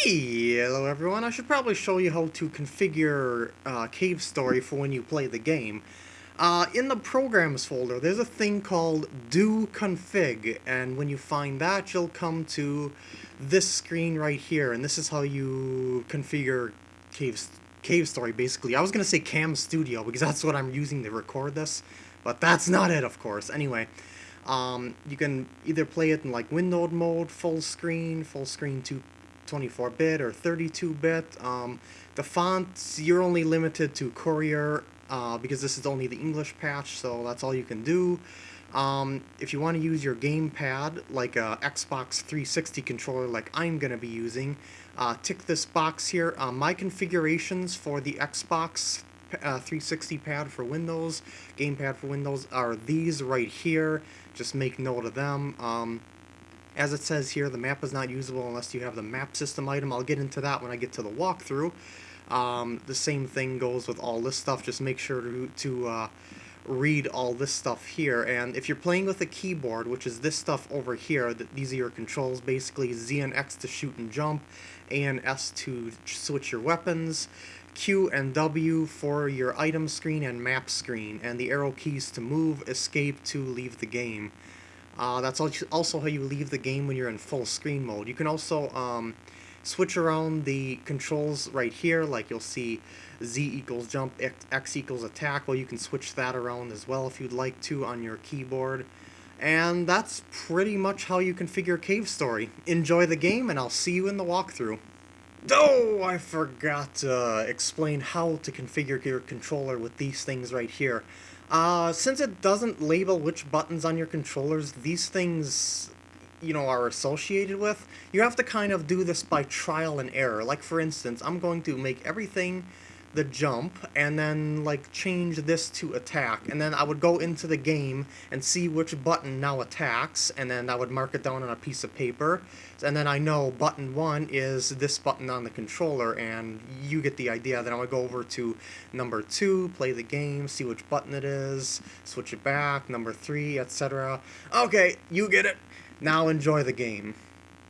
Hello everyone, I should probably show you how to configure uh, Cave Story for when you play the game. Uh, in the Programs folder, there's a thing called Do Config, and when you find that, you'll come to this screen right here, and this is how you configure Cave, Cave Story, basically. I was going to say Cam Studio, because that's what I'm using to record this, but that's not it, of course. Anyway, um, you can either play it in like windowed mode, full screen, full screen 2 24-bit or 32-bit. Um, the fonts, you're only limited to Courier uh, because this is only the English patch, so that's all you can do. Um, if you want to use your gamepad, like a Xbox 360 controller like I'm going to be using, uh, tick this box here. Uh, my configurations for the Xbox uh, 360 pad for Windows, gamepad for Windows, are these right here. Just make note of them. Um, as it says here, the map is not usable unless you have the map system item. I'll get into that when I get to the walkthrough. Um, the same thing goes with all this stuff. Just make sure to, to uh, read all this stuff here. And if you're playing with a keyboard, which is this stuff over here, th these are your controls, basically Z and X to shoot and jump, A and S to switch your weapons, Q and W for your item screen and map screen, and the arrow keys to move, escape to leave the game. Uh, that's also how you leave the game when you're in full screen mode. You can also um, switch around the controls right here, like you'll see Z equals jump, X, X equals attack. Well, you can switch that around as well if you'd like to on your keyboard. And that's pretty much how you configure Cave Story. Enjoy the game, and I'll see you in the walkthrough. Oh, I forgot to explain how to configure your controller with these things right here. Uh, since it doesn't label which buttons on your controllers these things, you know, are associated with, you have to kind of do this by trial and error. Like, for instance, I'm going to make everything the jump and then like change this to attack. And then I would go into the game and see which button now attacks and then I would mark it down on a piece of paper. And then I know button 1 is this button on the controller and you get the idea. Then I would go over to number 2 play the game see which button it is switch it back number 3 etc okay you get it. Now enjoy the game